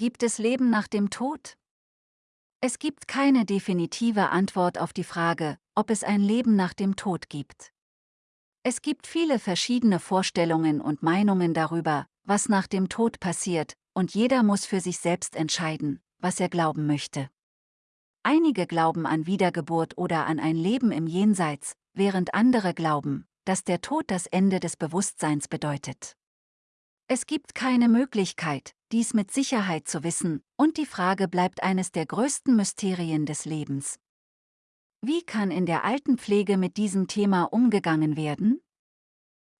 Gibt es Leben nach dem Tod? Es gibt keine definitive Antwort auf die Frage, ob es ein Leben nach dem Tod gibt. Es gibt viele verschiedene Vorstellungen und Meinungen darüber, was nach dem Tod passiert, und jeder muss für sich selbst entscheiden, was er glauben möchte. Einige glauben an Wiedergeburt oder an ein Leben im Jenseits, während andere glauben, dass der Tod das Ende des Bewusstseins bedeutet. Es gibt keine Möglichkeit, dies mit Sicherheit zu wissen, und die Frage bleibt eines der größten Mysterien des Lebens. Wie kann in der Altenpflege mit diesem Thema umgegangen werden?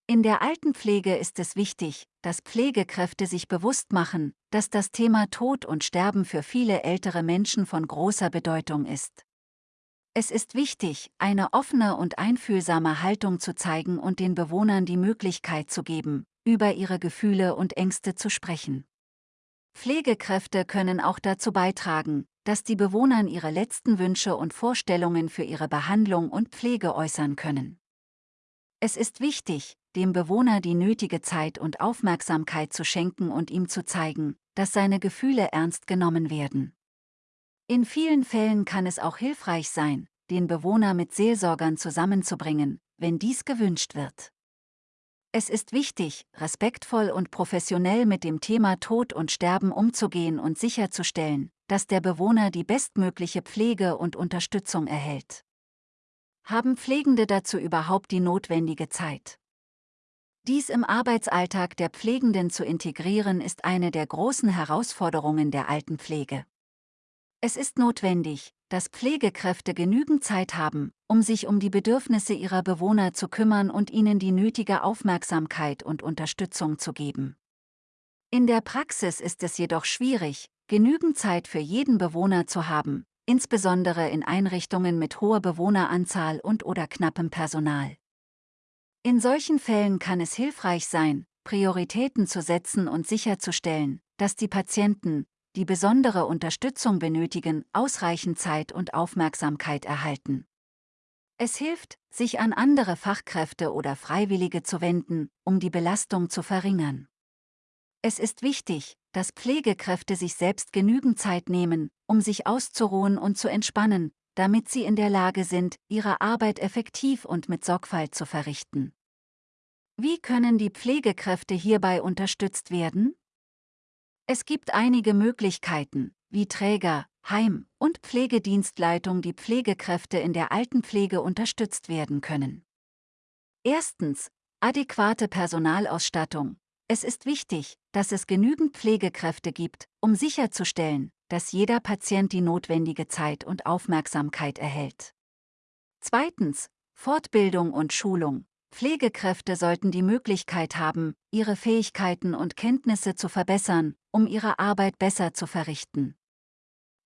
In der Altenpflege ist es wichtig, dass Pflegekräfte sich bewusst machen, dass das Thema Tod und Sterben für viele ältere Menschen von großer Bedeutung ist. Es ist wichtig, eine offene und einfühlsame Haltung zu zeigen und den Bewohnern die Möglichkeit zu geben, über ihre Gefühle und Ängste zu sprechen. Pflegekräfte können auch dazu beitragen, dass die Bewohner ihre letzten Wünsche und Vorstellungen für ihre Behandlung und Pflege äußern können. Es ist wichtig, dem Bewohner die nötige Zeit und Aufmerksamkeit zu schenken und ihm zu zeigen, dass seine Gefühle ernst genommen werden. In vielen Fällen kann es auch hilfreich sein, den Bewohner mit Seelsorgern zusammenzubringen, wenn dies gewünscht wird. Es ist wichtig, respektvoll und professionell mit dem Thema Tod und Sterben umzugehen und sicherzustellen, dass der Bewohner die bestmögliche Pflege und Unterstützung erhält. Haben Pflegende dazu überhaupt die notwendige Zeit? Dies im Arbeitsalltag der Pflegenden zu integrieren ist eine der großen Herausforderungen der Altenpflege. Es ist notwendig, dass Pflegekräfte genügend Zeit haben, um sich um die Bedürfnisse ihrer Bewohner zu kümmern und ihnen die nötige Aufmerksamkeit und Unterstützung zu geben. In der Praxis ist es jedoch schwierig, genügend Zeit für jeden Bewohner zu haben, insbesondere in Einrichtungen mit hoher Bewohneranzahl und oder knappem Personal. In solchen Fällen kann es hilfreich sein, Prioritäten zu setzen und sicherzustellen, dass die Patienten, die besondere Unterstützung benötigen, ausreichend Zeit und Aufmerksamkeit erhalten. Es hilft, sich an andere Fachkräfte oder Freiwillige zu wenden, um die Belastung zu verringern. Es ist wichtig, dass Pflegekräfte sich selbst genügend Zeit nehmen, um sich auszuruhen und zu entspannen, damit sie in der Lage sind, ihre Arbeit effektiv und mit Sorgfalt zu verrichten. Wie können die Pflegekräfte hierbei unterstützt werden? Es gibt einige Möglichkeiten, wie Träger, Heim- und Pflegedienstleitung die Pflegekräfte in der Altenpflege unterstützt werden können. Erstens. Adäquate Personalausstattung. Es ist wichtig, dass es genügend Pflegekräfte gibt, um sicherzustellen, dass jeder Patient die notwendige Zeit und Aufmerksamkeit erhält. Zweitens. Fortbildung und Schulung. Pflegekräfte sollten die Möglichkeit haben, ihre Fähigkeiten und Kenntnisse zu verbessern, um ihre Arbeit besser zu verrichten.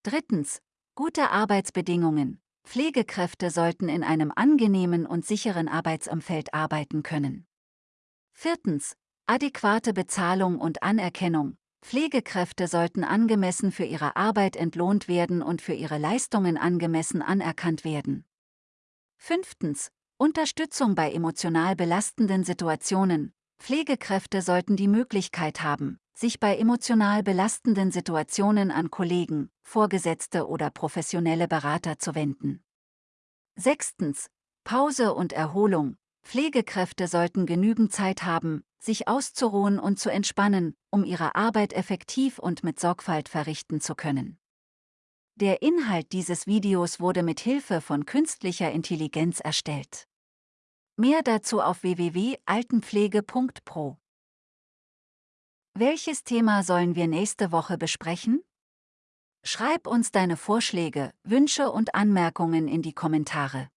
Drittens. Gute Arbeitsbedingungen. Pflegekräfte sollten in einem angenehmen und sicheren Arbeitsumfeld arbeiten können. Viertens. Adäquate Bezahlung und Anerkennung. Pflegekräfte sollten angemessen für ihre Arbeit entlohnt werden und für ihre Leistungen angemessen anerkannt werden. Fünftens. Unterstützung bei emotional belastenden Situationen. Pflegekräfte sollten die Möglichkeit haben, sich bei emotional belastenden Situationen an Kollegen, Vorgesetzte oder professionelle Berater zu wenden. Sechstens. Pause und Erholung. Pflegekräfte sollten genügend Zeit haben, sich auszuruhen und zu entspannen, um ihre Arbeit effektiv und mit Sorgfalt verrichten zu können. Der Inhalt dieses Videos wurde mit Hilfe von künstlicher Intelligenz erstellt. Mehr dazu auf www.altenpflege.pro. Welches Thema sollen wir nächste Woche besprechen? Schreib uns deine Vorschläge, Wünsche und Anmerkungen in die Kommentare.